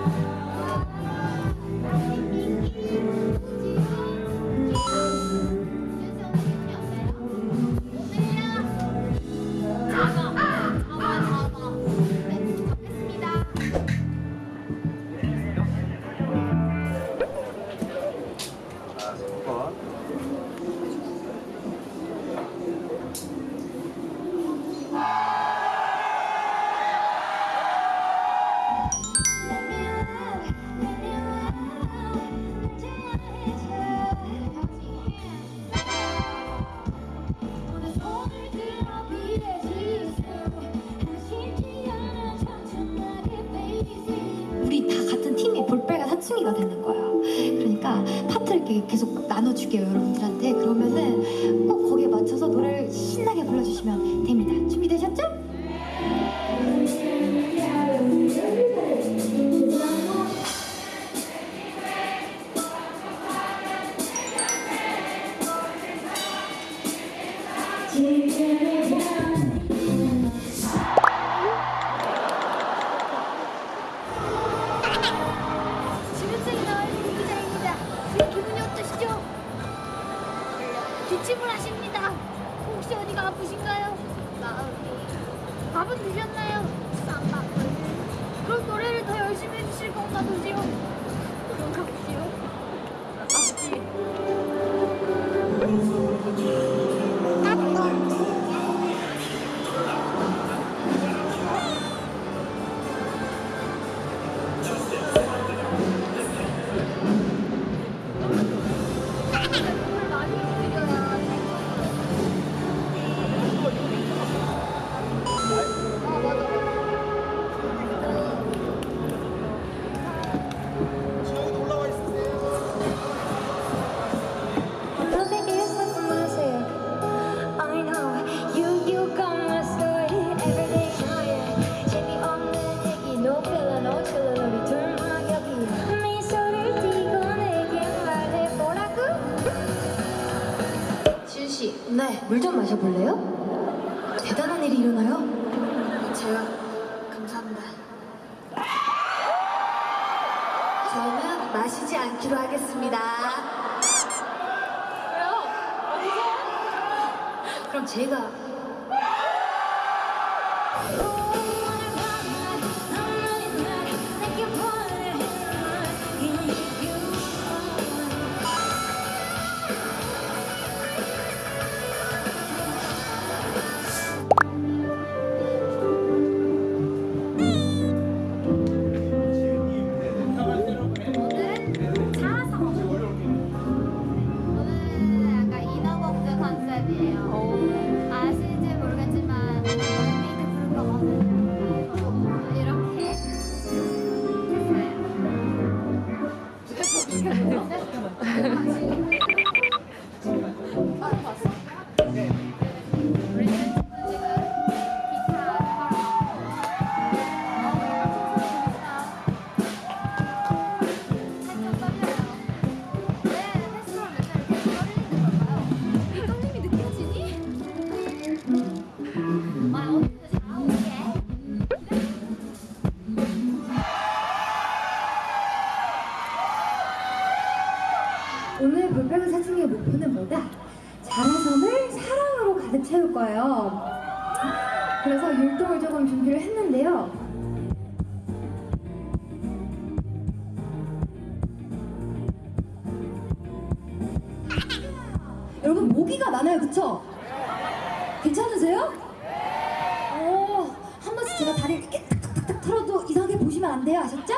자, 사춘기가 되는 거야. 그러니까 파트를 계속 나눠줄게요, 여러분들한테. 그러면은 밥은 드셨나요? 그럼 노래를 더 열심히 해주실 건가 보지요? 그런가 보지요? 아버지. 네, 물 좀 마셔볼래요? 대단한 일이 일어나요. 제가 감사합니다 저는 마시지 않기로 하겠습니다. 그럼 제가 사춘기의 목표는 뭐다? 자라섬을 사랑으로 가득 채울 거예요. 그래서 율동을 조금 준비를 했는데요. 여러분 모기가 많아요, 그쵸? 괜찮으세요? 오, 한 번씩 제가 다리를 이렇게 탁탁탁 털어도 이상하게 보시면 안 돼요, 아셨죠?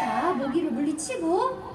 자, 모기를 물리치고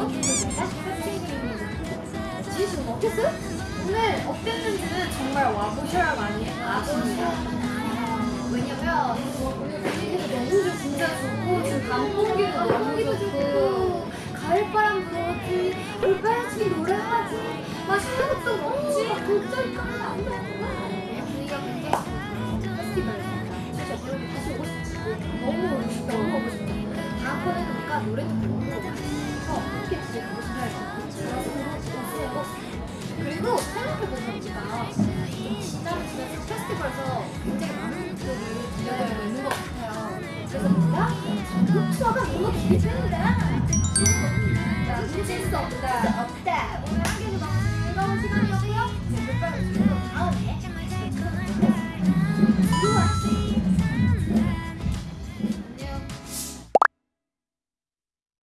먹었겠습니다. 컵케이크입니다. 지혜씨는 먹겠어요? 오늘 어땠는지는 정말 와보셔야 많이 아시는 요 왜냐면 오늘 분위기도 너무 좋고 진짜 좋고 지금 강 공기도 너무 좋고 가을바람 불어지 올바람치 노래하지 맛있는 것도 먹지 도저히 가면 안 돼. 분위기가 굉장히 페스티벌 진짜 그러고 다시 오고 싶다. 너무 오고 싶다. 너무 오고 싶다. 다음번에는 뭔가 노래도 부르고 送的。